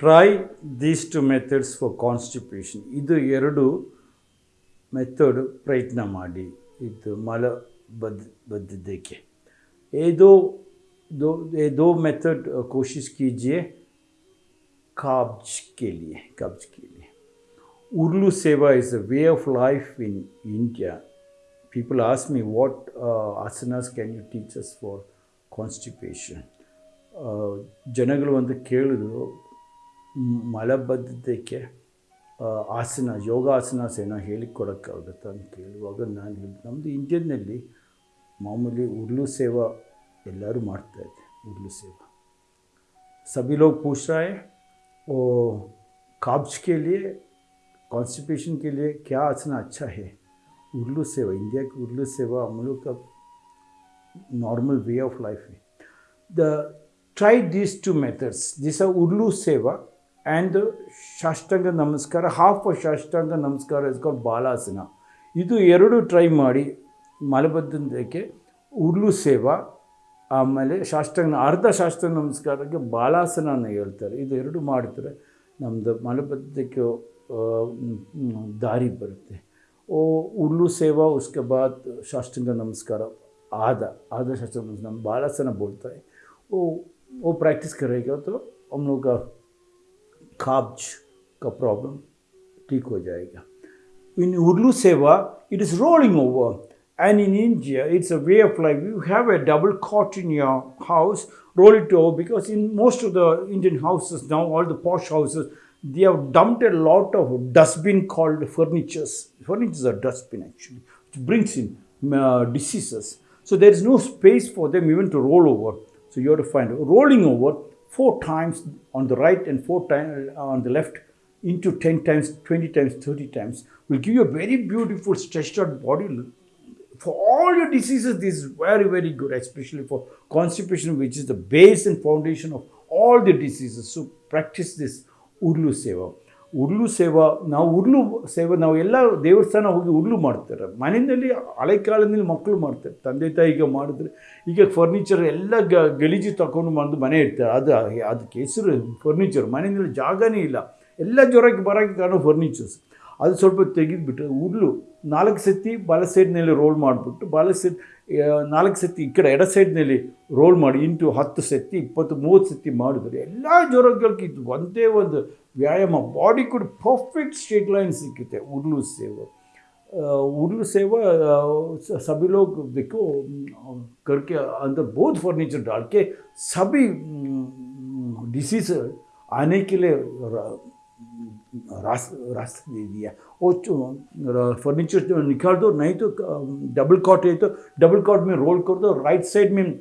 Try these two methods for constipation ಇದು ಎರಡು method ಪ್ರಯತ್ನ ಮಾಡಿ ಇದು ಮಲ ಬದ್ ಬದ್ದಿದ್ದಕ್ಕೆ ये दो दो ये दो मेथड कोशिश कीजिए कब्ज के लिए कब्ज के लिए Urlu Seva is a way of life in India. People ask me, what uh, asanas can you teach us for constipation? Uh, ಜನಗಳು ಒಂದು ಕೇಳಿದ್ರು ಮ್- ಮಲಬದ್ಧತೆಗೆ ಆ, ಆಸನ ಯೋಗಾಸನಾಸ್ ಏನೋ ಹೇಳಿಕೊಡೋಕ್ಕಾಗುತ್ತಾ ಅಂತ ಕೇಳುವಾಗ ನಾನು ಹೇಳಿದೆ ನಮ್ಮದು ಇಂಡಿಯನ್ನಲ್ಲಿ ಮಾಮೂಲಿ ಉರ್ಲು ಸೇವಾ ಎಲ್ಲರೂ ಮಾಡ್ತಾಯಿದ್ದೆ ಉರ್ಲು ಸೇವಾ सभी लोग पूछ रहा है वो काब्ज के लिए कॉन्स्टिपेशन के लिए क्या आसना अच्छा है उर्लू सेवा इंडिया की उर्लू सेवा हम लोग का नॉर्मल वे ऑफ लाइफ है the try these two methods this are उर्लू सेवा and the ಶಾಷ್ಟಾಂಗ ನಮಸ್ಕಾರ ಹಾಫ್ ಶಾಷ್ಟಾಂಗ ನಮಸ್ಕಾರ ಇಸ್ ಕಾಲ್ಡ್ ಬಾಲಾಸನ ಇದು ಎರಡು ಟ್ರೈ ಮಾಡಿ ಮಲಬದ್ಧತೆಗೆ ಉರ್ಲು ಸೇವಾ ಆಮೇಲೆ ಶಾಸ್ತ್ರಾಂಗ ಅರ್ಧ ಶಾಸ್ತ್ರ ನಮಸ್ಕಾರಕ್ಕೆ ಬಾಲಾಸನ ಅಂತ ಹೇಳ್ತಾರೆ ಇದು ಎರಡು ಮಾಡಿದ್ರೆ ನಮ್ಮದು ಮಲಬದ್ಧತೆಗೆ ಆ, ಮ್, ದಾರಿ ಬರುತ್ತೆ ಓ ಉರ್ಲು ಸೇವಾ ಉಸ್ಕೆ ಬಾದ್ ಶಾಸ್ತ್ರಾಂಗ ನಮಸ್ಕಾರ आधा आधा शास्त्र नमस्कार बालासना बोलता है वो वो प्रैक्टिस करेगा तो हम लोग का काब्ज का प्रॉब्लम ठीक हो जाएगा in Urlu Seva, it is rolling over. And in India, it's a way of life. You have a double cot in your house, roll it over because in most of the Indian houses now, all the posh houses, they have dumped a lot of dustbin called furnitures. Furnitures are dustbin actually, which brings in uh, diseases. So there is no space for them even to roll over. So you have to find rolling over four times on the right and four times uh, on the left into 10 times, 20 times, 30 times will give you a very beautiful stretched out body. For all your diseases, this is very, very good, especially for constipation, which is the base and foundation of all the diseases. So practice this Urlu Seva. Urlu seva, ನಾವು ಉರ್ಲು ಸೇವೆ, ನಾವು ಎಲ್ಲ ದೇವಸ್ಥಾನ ಹೋಗಿ ಉರ್ಲು ಮಾಡ್ತಾರೆ. ಮನೆಯಲ್ಲಿ ಹಳೆ ಕಾಲದಲ್ಲಿ ಮಕ್ಕಳು ಮಾಡ್ತಾರೆ. ತಂದೆ ತಾಯಿಗೆ ಮಾಡಿದ್ರೆ ಈಗ ಫರ್ನಿಚರ್ ಎಲ್ಲ ಗ, ಗಲೀಜು ತಗೊಂಡು ಬಂದು ಮನೆ ಇರ್ತಾರೆ ಅದು ಅದಕ್ಕೆ ಹೆಸರು ಫರ್ನಿಚರ್ ಮನೆಯಲ್ಲಿ ಜಾಗನೇ ಇಲ್ಲ. ಎಲ್ಲ ಜ್ವರಕ್ಕೆ ಬರೋಕ್ಕೆ ಕಾರಣ ಫರ್ನಿಚರ್ಸ್ ಅದು ಸ್ವಲ್ಪ ತೆಗೆದುಬಿಟ್ಟು ಉರ್ಲು ನಾಲ್ಕು ಸತಿ ಬಲ ಸೈಡ್ನಲ್ಲಿ ರೋಲ್ ಮಾಡಿಬಿಟ್ಟು ಬಲ ಸೈಡ್ ನಾಲ್ಕು ಸತಿ ಈ ಕಡೆ ಎಡ ಸೈಡ್ನಲ್ಲಿ ರೋಲ್ ಮಾಡಿ ಇಂಟು ಹತ್ತು ಸತಿ ಇಪ್ಪತ್ತು ಮೂವತ್ತು ಸತಿ ಮಾಡಿದ್ರೆ ಎಲ್ಲ ಜ್ವರಗಳಿಗೆ ಇದು ಒಂದೇ ಒಂದು ವ್ಯಾಯಾಮ ಬಾಡಿ ಕೂಡ ಪರ್ಫೆಕ್ಟ್ ಸ್ಟ್ರೇಟ್ ಲೈನ್ ಸಿಕ್ಕುತ್ತೆ ಉರ್ಲು ಸೇವೆ उर्लू सेवा अ, स- सभी लोग देखो अम, करके अंदर बहुत फर्नीचर डाल के सभी डिसीज आने के लिए र- रास, रास्ता दे दिया। वो फर्नीचर निकाल दो नहीं तो डबल कॉट है तो डबल कॉट में रोल कर दो राइट साइड में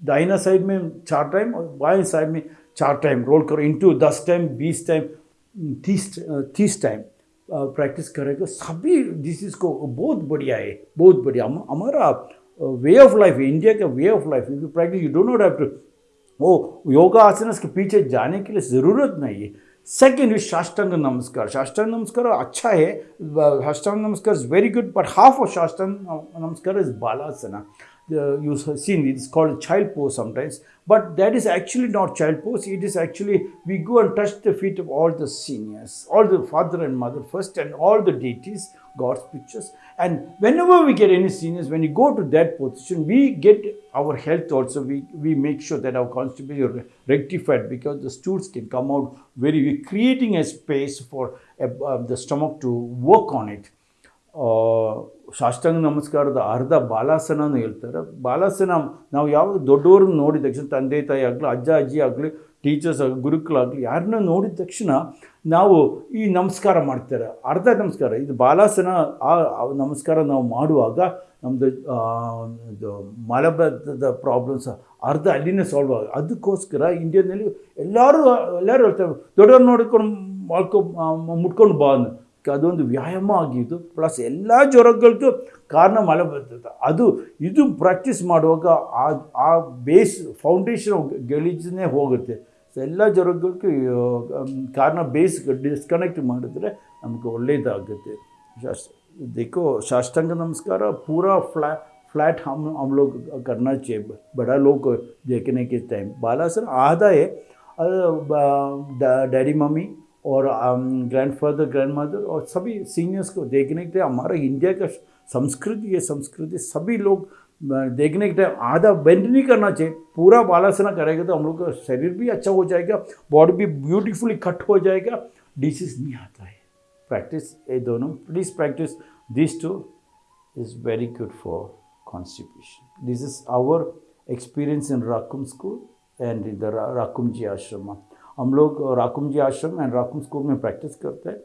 दाहिना साइड में चार टाइम और बाएँ साइड में चार टाइम रोल करो इंटू दस टाइम बीस टाइम तीस तीस टाइम प्रैक्टिस करेगा सभी डिसीज़ को बहुत बढ़िया है बहुत बढ़िया। हमारा वे ऑफ़ लाइफ इंडिया का way of life practice you don't not have to वो योगा आसनस के पीछे जाने के लिए ज़रूरत नहीं है। Second is Shastanga Namaskar. Shastanga Namaskar acha hai. Shastanga Namaskar is very good, but half of Shastanga Namaskar is Balasana. Uh, You've seen it's called child pose sometimes, but that is actually not child pose. It is actually we go and touch the feet of all the seniors, all the father and mother first, and all the deities god's pictures and whenever we get any seniors when you go to that position we get our health also we we make sure that our constipation is rectified because the stools can come out very we're creating a space for uh, uh, the stomach to work on it ಆ, ಸಾಷ್ಟಾಂಗ ನಮಸ್ಕಾರದ ಅರ್ಧ ಬಾಲಾಸನನೂ ಹೇಳ್ತಾರೆ ಬಾಲಾಸನ ನಾವು ಯಾವಾಗ ದೊಡ್ಡವ್ರನ್ನ ನೋಡಿದ ತಕ್ಷಣ ತಂದೆ ತಾಯಿ ಆಗಲಿ ಅಜ್ಜ ಅಜ್ಜಿ ಆಗಲಿ ಟೀಚರ್ಸ್ ಗುರುಗಳಾಗಲಿ ಯಾರನ್ನ ನೋಡಿದ ತಕ್ಷಣ ನಾವು ಈ ನಮಸ್ಕಾರ ಮಾಡ್ತಾರೆ. ಅರ್ಧ ನಮಸ್ಕಾರ. ಇದು ಬಾಲಾಸನ ಆ ನಮಸ್ಕಾರ ನಾವು ಮಾಡುವಾಗ ನಮ್ಮದು ಇದು ಮಲಬದ್ಧದ ಪ್ರಾಬ್ಲಮ್ಸ್ ಅರ್ಧ ಅಲ್ಲಿನೇ ಸಾಲ್ವ್ ಆಗ, ಅದಕ್ಕೋಸ್ಕರ ಇಂಡಿಯಾದಲ್ಲಿ ಎಲ್ಲರೂ ಎಲ್ಲರೂ ಹೇಳ್ತಾರೆ ದೊಡ್ಡವ್ರು ನೋಡ್ಕೊಂಡು ಮಾಡ್ಕೊ ಮುಟ್ಕೊಂಡು ಬಾ ಅಂದ ಅದೊಂದು ವ್ಯಾಯಾಮ ಆಗಿದ್ದು ಪ್ಲಸ್ ಎಲ್ಲ ಜ್ವರಗಳಿಗೂ ಕಾರಣ ಮಲಬದ್ಧತೆ. ಅದು, ಇದು ಪ್ರಾಕ್ಟೀಸ್ ಮಾಡುವಾಗ ಆ ಆ ಬೇಸ್ ಫೌಂಡೇಶನ್ ಗಲೀಜನ್ನೇ ಹೋಗುತ್ತೆ. ಎಲ್ಲ ಜ್ವರಗಳಿಗೂ ಆ, ಕಾರಣ ಬೇಸ್ ಡಿಸ್ಕನೆಕ್ಟ್ ಮಾಡಿದ್ರೆ ನಮಗೆ ಒಳ್ಳೆಯದಾಗುತ್ತೆ शास्त्र देखो साष्टांग नमस्कार पूरा फ्लैट फ्लैट हम हम लोग करना चाहिए बड़ा लोग देखने के टाइम बालासन आधा है डैडी मम्मी और ग्रैंड फादर ग्रैंड मदर और सभी सीनियर्स को देखने के लिए हमारा इंडिया का संस्कृति है संस्कृति सभी लोग अ, देखने के टाइम आधा बेंड नहीं करना चाहिए। पूरा बालासना करेगा तो हम लोग का शरीर भी अच्छा हो जाएगा बॉडी भी ब्यूटीफुली कट हो जाएगा। डिसीज नहीं आता है। प्रैक्टिस ये दोनों please practice this two is very good for constipation this is our experience in Rakum school and in the Rakum ji ashram हम लोग राकुम जी आश्रम एंड राकुम स्कूल में प्रैक्टिस करते हैं।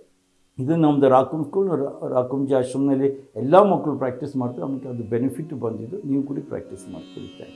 ಇದು ನಮ್ಮದು ರಾಕುಮ್ ಸ್ಕೂಲ್ ರಾಕುಂಜಿ ಆಶ್ರಮದಲ್ಲಿ ಎಲ್ಲ ಮಕ್ಕಳು ಪ್ರಾಕ್ಟೀಸ್ ಮಾಡ್ತಾರೆ, ನಮಗೆ ಅದು ಬೆನಿಫಿಟ್ ಬಂದಿದ್ದು, ನೀವು ಕೂಡ ಪ್ರಾಕ್ಟೀಸ್ ಮಾಡ್ಕೊಳ್ತಾ